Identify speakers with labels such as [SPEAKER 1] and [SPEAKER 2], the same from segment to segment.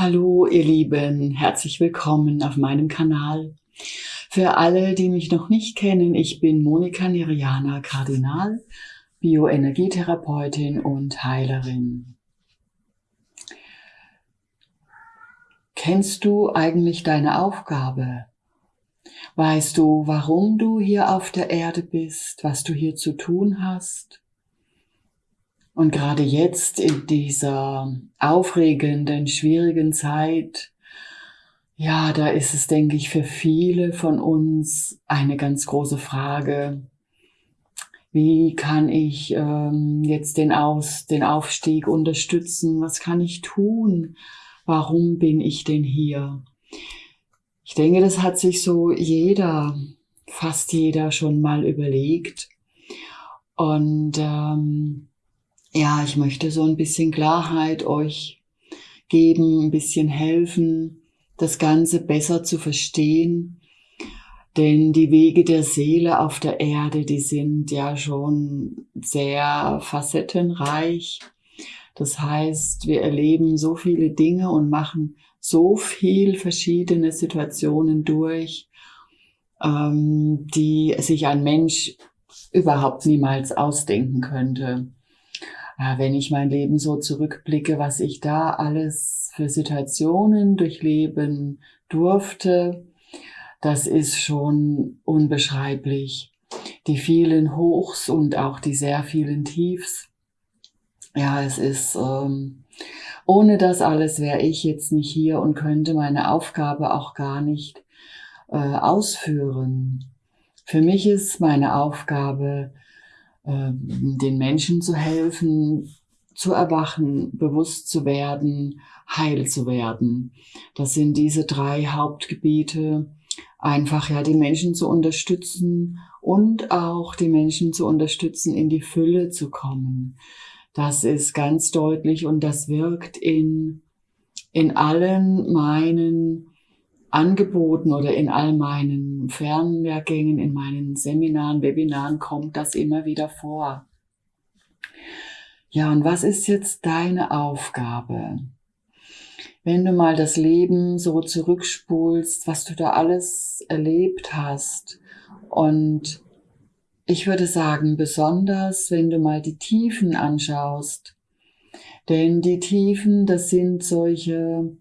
[SPEAKER 1] Hallo ihr Lieben, herzlich willkommen auf meinem Kanal. Für alle, die mich noch nicht kennen, ich bin Monika Neriana Kardinal, Bioenergietherapeutin und Heilerin. Kennst du eigentlich deine Aufgabe? Weißt du, warum du hier auf der Erde bist, was du hier zu tun hast? Und gerade jetzt in dieser aufregenden, schwierigen Zeit, ja, da ist es, denke ich, für viele von uns eine ganz große Frage. Wie kann ich ähm, jetzt den, Aus, den Aufstieg unterstützen? Was kann ich tun? Warum bin ich denn hier? Ich denke, das hat sich so jeder, fast jeder schon mal überlegt. Und ähm, ja, ich möchte so ein bisschen Klarheit euch geben, ein bisschen helfen, das Ganze besser zu verstehen. Denn die Wege der Seele auf der Erde, die sind ja schon sehr facettenreich. Das heißt, wir erleben so viele Dinge und machen so viel verschiedene Situationen durch, ähm, die sich ein Mensch überhaupt niemals ausdenken könnte wenn ich mein Leben so zurückblicke, was ich da alles für Situationen durchleben durfte, das ist schon unbeschreiblich. Die vielen Hochs und auch die sehr vielen Tiefs. Ja, es ist, ähm, ohne das alles wäre ich jetzt nicht hier und könnte meine Aufgabe auch gar nicht äh, ausführen. Für mich ist meine Aufgabe, ähm, den Menschen zu helfen, zu erwachen, bewusst zu werden, heil zu werden. Das sind diese drei Hauptgebiete, einfach ja die Menschen zu unterstützen und auch die Menschen zu unterstützen, in die Fülle zu kommen. Das ist ganz deutlich und das wirkt in, in allen meinen Angeboten oder in all meinen Fernlehrgängen, in meinen Seminaren, Webinaren kommt das immer wieder vor. Ja, und was ist jetzt deine Aufgabe? Wenn du mal das Leben so zurückspulst, was du da alles erlebt hast und ich würde sagen, besonders wenn du mal die Tiefen anschaust, denn die Tiefen, das sind solche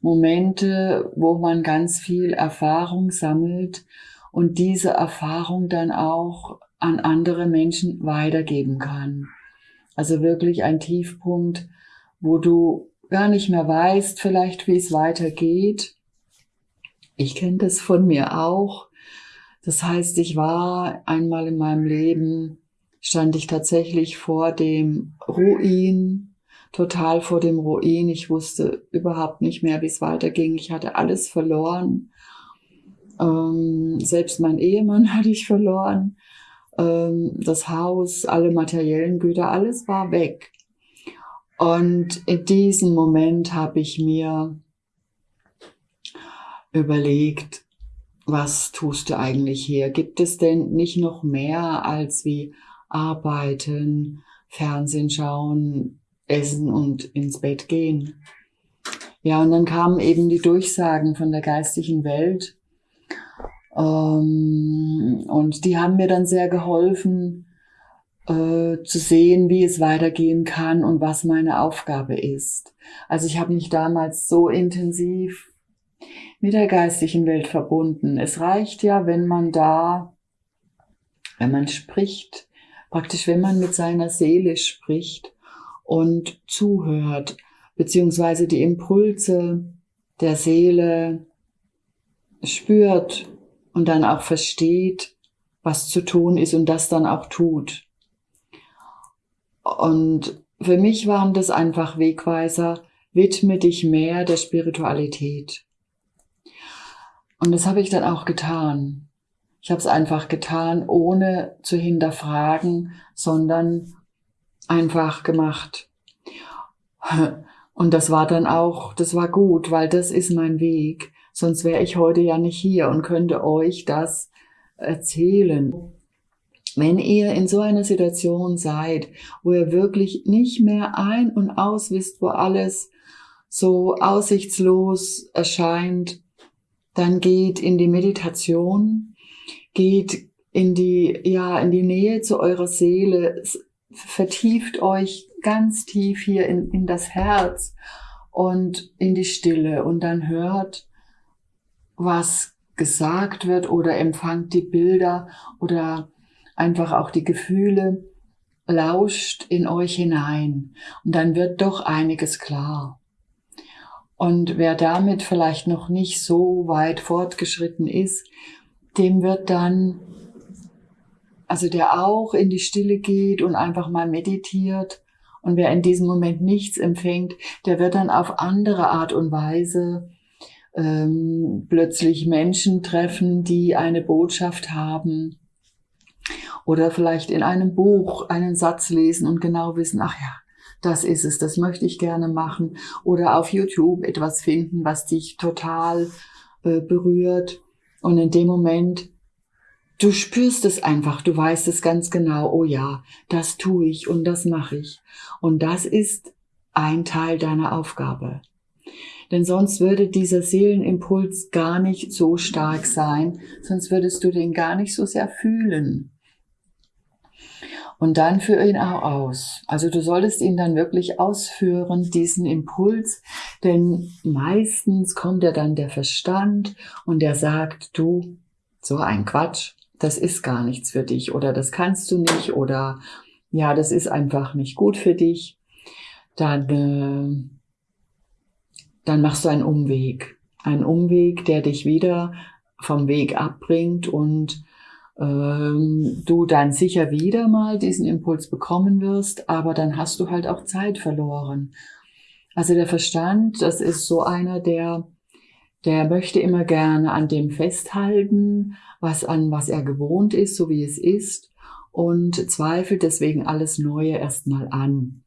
[SPEAKER 1] Momente, wo man ganz viel Erfahrung sammelt und diese Erfahrung dann auch an andere Menschen weitergeben kann. Also wirklich ein Tiefpunkt, wo du gar nicht mehr weißt, vielleicht wie es weitergeht. Ich kenne das von mir auch. Das heißt, ich war einmal in meinem Leben, stand ich tatsächlich vor dem Ruin total vor dem Ruin. Ich wusste überhaupt nicht mehr, wie es weiterging. Ich hatte alles verloren. Ähm, selbst mein Ehemann hatte ich verloren. Ähm, das Haus, alle materiellen Güter, alles war weg. Und in diesem Moment habe ich mir überlegt, was tust du eigentlich hier? Gibt es denn nicht noch mehr als wie arbeiten, Fernsehen schauen, essen und ins Bett gehen. Ja, und dann kamen eben die Durchsagen von der geistigen Welt. Ähm, und die haben mir dann sehr geholfen, äh, zu sehen, wie es weitergehen kann und was meine Aufgabe ist. Also ich habe mich damals so intensiv mit der geistigen Welt verbunden. Es reicht ja, wenn man da, wenn man spricht, praktisch wenn man mit seiner Seele spricht und zuhört, beziehungsweise die Impulse der Seele spürt und dann auch versteht, was zu tun ist und das dann auch tut. Und für mich waren das einfach Wegweiser, widme dich mehr der Spiritualität. Und das habe ich dann auch getan. Ich habe es einfach getan, ohne zu hinterfragen, sondern einfach gemacht. Und das war dann auch, das war gut, weil das ist mein Weg. Sonst wäre ich heute ja nicht hier und könnte euch das erzählen. Wenn ihr in so einer Situation seid, wo ihr wirklich nicht mehr ein und aus wisst, wo alles so aussichtslos erscheint, dann geht in die Meditation, geht in die, ja, in die Nähe zu eurer Seele, vertieft euch ganz tief hier in, in das Herz und in die Stille und dann hört, was gesagt wird oder empfangt die Bilder oder einfach auch die Gefühle, lauscht in euch hinein und dann wird doch einiges klar. Und wer damit vielleicht noch nicht so weit fortgeschritten ist, dem wird dann, also der auch in die Stille geht und einfach mal meditiert. Und wer in diesem Moment nichts empfängt, der wird dann auf andere Art und Weise ähm, plötzlich Menschen treffen, die eine Botschaft haben. Oder vielleicht in einem Buch einen Satz lesen und genau wissen, ach ja, das ist es, das möchte ich gerne machen. Oder auf YouTube etwas finden, was dich total äh, berührt. Und in dem Moment Du spürst es einfach, du weißt es ganz genau, oh ja, das tue ich und das mache ich. Und das ist ein Teil deiner Aufgabe. Denn sonst würde dieser Seelenimpuls gar nicht so stark sein, sonst würdest du den gar nicht so sehr fühlen. Und dann führe ihn auch aus. Also du solltest ihn dann wirklich ausführen, diesen Impuls, denn meistens kommt ja dann der Verstand und der sagt, du, so ein Quatsch, das ist gar nichts für dich oder das kannst du nicht oder ja, das ist einfach nicht gut für dich, dann, äh, dann machst du einen Umweg. Einen Umweg, der dich wieder vom Weg abbringt und ähm, du dann sicher wieder mal diesen Impuls bekommen wirst, aber dann hast du halt auch Zeit verloren. Also der Verstand, das ist so einer, der der möchte immer gerne an dem festhalten, was an was er gewohnt ist, so wie es ist, und zweifelt deswegen alles Neue erstmal an.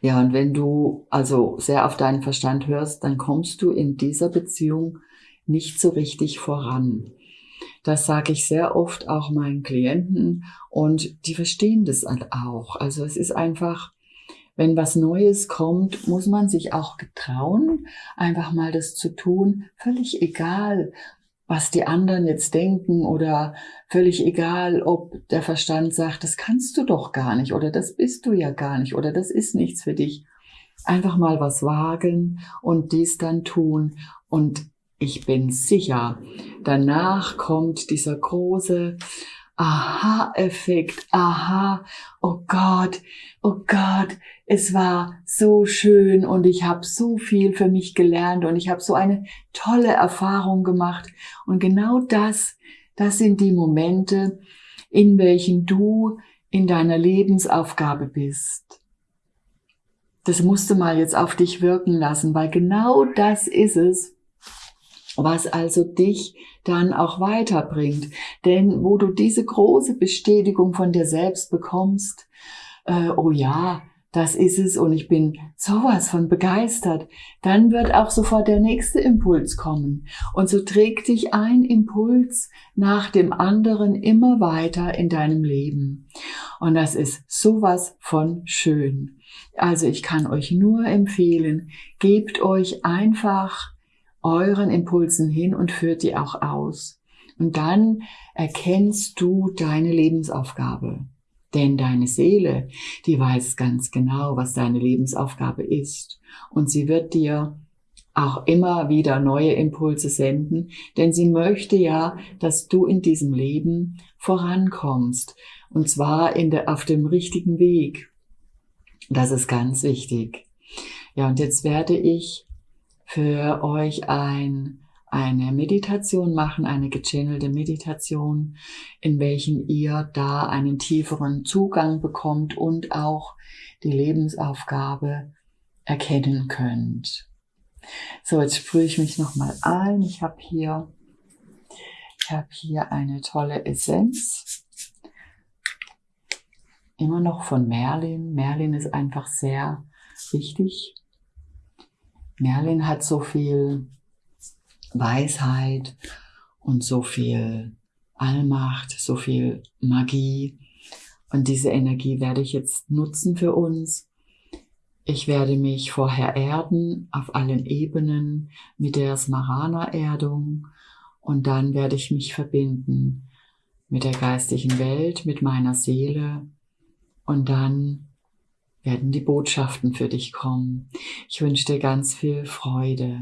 [SPEAKER 1] Ja, und wenn du also sehr auf deinen Verstand hörst, dann kommst du in dieser Beziehung nicht so richtig voran. Das sage ich sehr oft auch meinen Klienten und die verstehen das auch. Also es ist einfach, wenn was Neues kommt, muss man sich auch getrauen, einfach mal das zu tun, völlig egal, was die anderen jetzt denken oder völlig egal, ob der Verstand sagt, das kannst du doch gar nicht oder das bist du ja gar nicht oder das ist nichts für dich. Einfach mal was wagen und dies dann tun und ich bin sicher, danach kommt dieser große Aha-Effekt, aha, oh Gott, oh Gott, es war so schön und ich habe so viel für mich gelernt und ich habe so eine tolle Erfahrung gemacht. Und genau das, das sind die Momente, in welchen du in deiner Lebensaufgabe bist. Das musst du mal jetzt auf dich wirken lassen, weil genau das ist es, was also dich dann auch weiterbringt. Denn wo du diese große Bestätigung von dir selbst bekommst, äh, oh ja, das ist es und ich bin sowas von begeistert, dann wird auch sofort der nächste Impuls kommen. Und so trägt dich ein Impuls nach dem anderen immer weiter in deinem Leben. Und das ist sowas von schön. Also ich kann euch nur empfehlen, gebt euch einfach euren Impulsen hin und führt die auch aus. Und dann erkennst du deine Lebensaufgabe. Denn deine Seele, die weiß ganz genau, was deine Lebensaufgabe ist. Und sie wird dir auch immer wieder neue Impulse senden, denn sie möchte ja, dass du in diesem Leben vorankommst. Und zwar in der, auf dem richtigen Weg. Das ist ganz wichtig. Ja, und jetzt werde ich für euch ein, eine Meditation machen, eine gechannelte Meditation, in welchen ihr da einen tieferen Zugang bekommt und auch die Lebensaufgabe erkennen könnt. So, jetzt sprühe ich mich nochmal ein. Ich habe hier, ich habe hier eine tolle Essenz. Immer noch von Merlin. Merlin ist einfach sehr wichtig Merlin hat so viel Weisheit und so viel Allmacht, so viel Magie. Und diese Energie werde ich jetzt nutzen für uns. Ich werde mich vorher erden auf allen Ebenen mit der Smarana-Erdung und dann werde ich mich verbinden mit der geistigen Welt, mit meiner Seele und dann werden die Botschaften für dich kommen. Ich wünsche dir ganz viel Freude.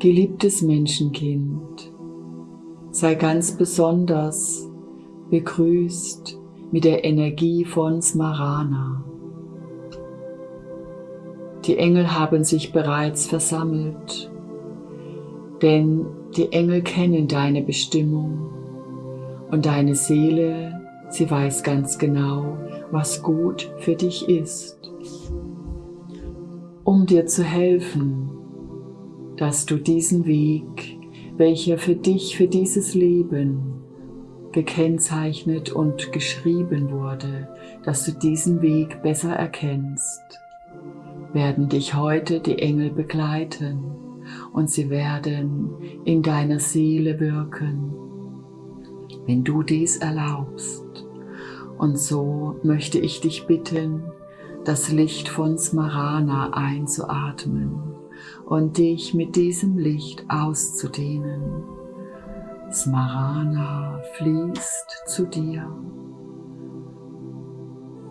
[SPEAKER 1] Geliebtes Menschenkind, sei ganz besonders begrüßt mit der Energie von Smarana. Die Engel haben sich bereits versammelt, denn die Engel kennen deine Bestimmung und deine Seele, sie weiß ganz genau, was gut für dich ist. Um dir zu helfen, dass du diesen Weg, welcher für dich, für dieses Leben gekennzeichnet und geschrieben wurde, dass du diesen Weg besser erkennst, werden dich heute die Engel begleiten und sie werden in deiner Seele wirken, wenn du dies erlaubst. Und so möchte ich dich bitten, das Licht von Smarana einzuatmen und dich mit diesem Licht auszudehnen. Smarana fließt zu dir.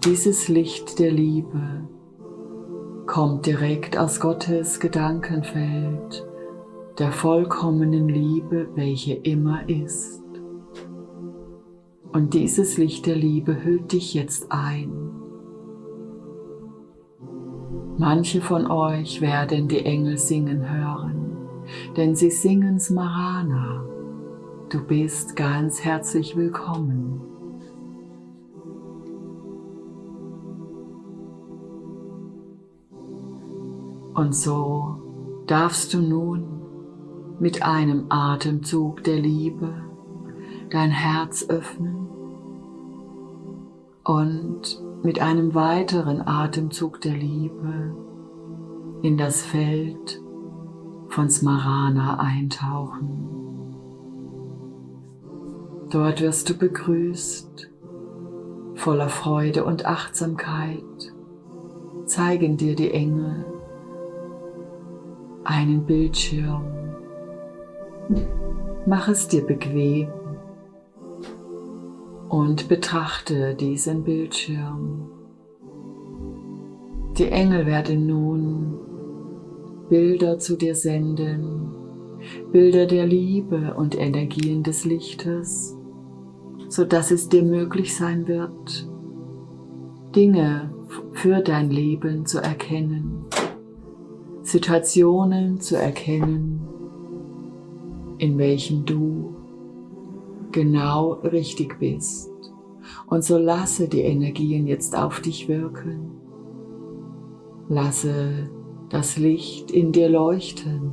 [SPEAKER 1] Dieses Licht der Liebe kommt direkt aus Gottes Gedankenfeld, der vollkommenen Liebe, welche immer ist. Und dieses Licht der Liebe hüllt dich jetzt ein Manche von euch werden die Engel singen hören, denn sie singen Smarana. Du bist ganz herzlich willkommen. Und so darfst du nun mit einem Atemzug der Liebe dein Herz öffnen und mit einem weiteren Atemzug der Liebe in das Feld von Smarana eintauchen. Dort wirst du begrüßt, voller Freude und Achtsamkeit zeigen dir die Engel einen Bildschirm. Mach es dir bequem und betrachte diesen Bildschirm. Die Engel werden nun Bilder zu dir senden, Bilder der Liebe und Energien des Lichtes, so dass es dir möglich sein wird, Dinge für dein Leben zu erkennen, Situationen zu erkennen, in welchen du genau richtig bist. Und so lasse die Energien jetzt auf dich wirken. Lasse das Licht in dir leuchten,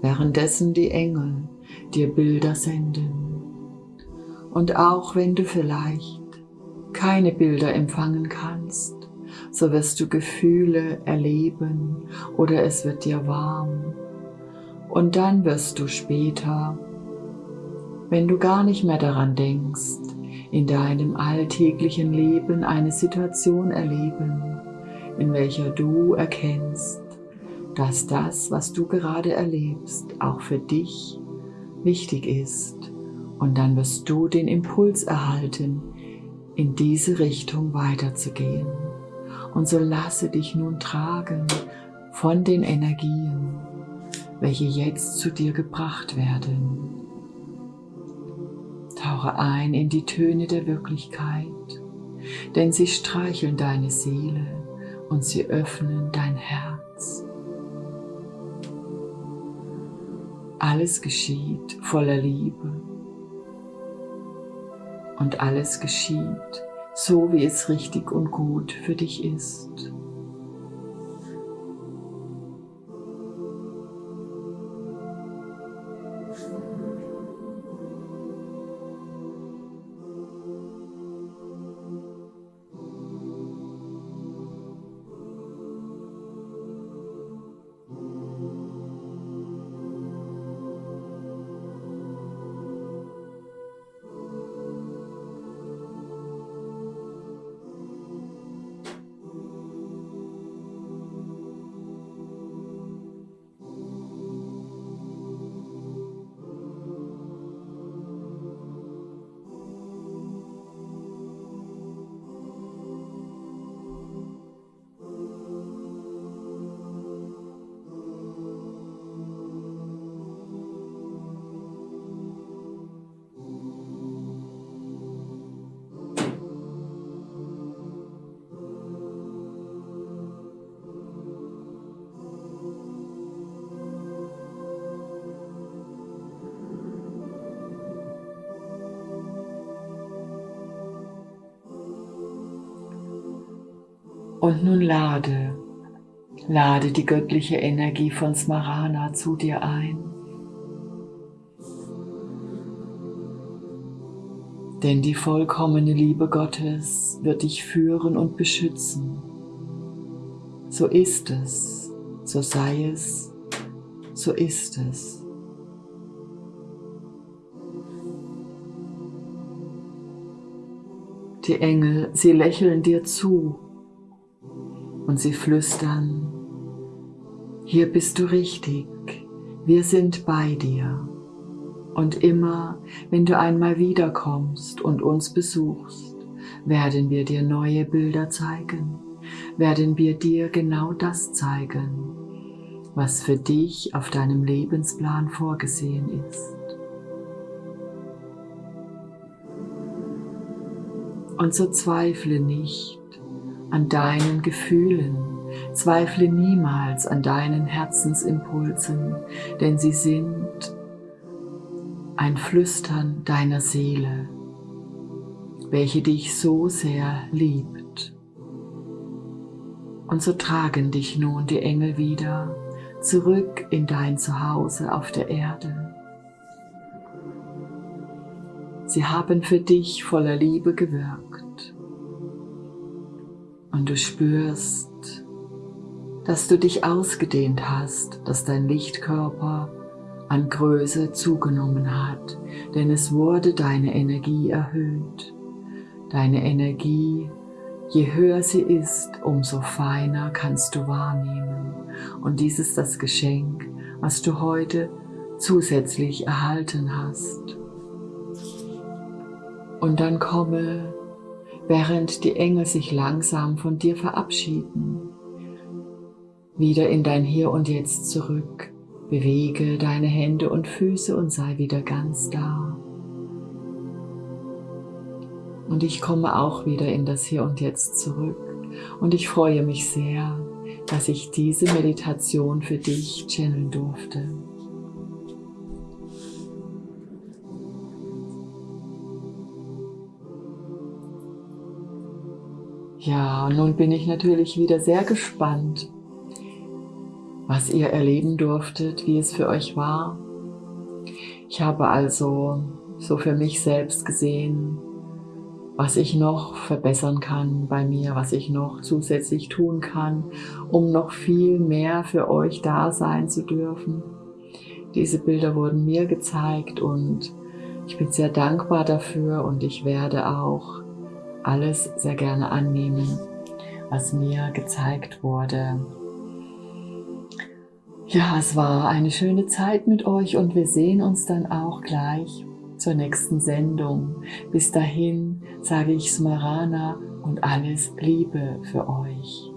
[SPEAKER 1] währenddessen die Engel dir Bilder senden. Und auch wenn du vielleicht keine Bilder empfangen kannst, so wirst du Gefühle erleben oder es wird dir warm. Und dann wirst du später wenn du gar nicht mehr daran denkst, in deinem alltäglichen Leben eine Situation erleben, in welcher du erkennst, dass das, was du gerade erlebst, auch für dich wichtig ist. Und dann wirst du den Impuls erhalten, in diese Richtung weiterzugehen. Und so lasse dich nun tragen von den Energien, welche jetzt zu dir gebracht werden. Tauche ein in die Töne der Wirklichkeit, denn sie streicheln deine Seele und sie öffnen dein Herz. Alles geschieht voller Liebe und alles geschieht so wie es richtig und gut für dich ist. Und nun lade, lade die göttliche Energie von Smarana zu dir ein. Denn die vollkommene Liebe Gottes wird dich führen und beschützen. So ist es, so sei es, so ist es. Die Engel, sie lächeln dir zu und sie flüstern, hier bist du richtig, wir sind bei dir. Und immer, wenn du einmal wiederkommst und uns besuchst, werden wir dir neue Bilder zeigen, werden wir dir genau das zeigen, was für dich auf deinem Lebensplan vorgesehen ist. Und so zweifle nicht, an deinen Gefühlen, zweifle niemals an deinen Herzensimpulsen, denn sie sind ein Flüstern deiner Seele, welche dich so sehr liebt. Und so tragen dich nun die Engel wieder zurück in dein Zuhause auf der Erde. Sie haben für dich voller Liebe gewirkt und du spürst, dass du dich ausgedehnt hast, dass dein Lichtkörper an Größe zugenommen hat, denn es wurde deine Energie erhöht. Deine Energie, je höher sie ist, umso feiner kannst du wahrnehmen. Und dies ist das Geschenk, was du heute zusätzlich erhalten hast. Und dann komme während die Engel sich langsam von dir verabschieden. Wieder in dein Hier und Jetzt zurück. Bewege deine Hände und Füße und sei wieder ganz da. Und ich komme auch wieder in das Hier und Jetzt zurück. Und ich freue mich sehr, dass ich diese Meditation für dich channeln durfte. Ja, nun bin ich natürlich wieder sehr gespannt, was ihr erleben durftet, wie es für euch war. Ich habe also so für mich selbst gesehen, was ich noch verbessern kann bei mir, was ich noch zusätzlich tun kann, um noch viel mehr für euch da sein zu dürfen. Diese Bilder wurden mir gezeigt und ich bin sehr dankbar dafür und ich werde auch alles sehr gerne annehmen, was mir gezeigt wurde. Ja, es war eine schöne Zeit mit euch und wir sehen uns dann auch gleich zur nächsten Sendung. Bis dahin sage ich Smarana und alles Liebe für euch.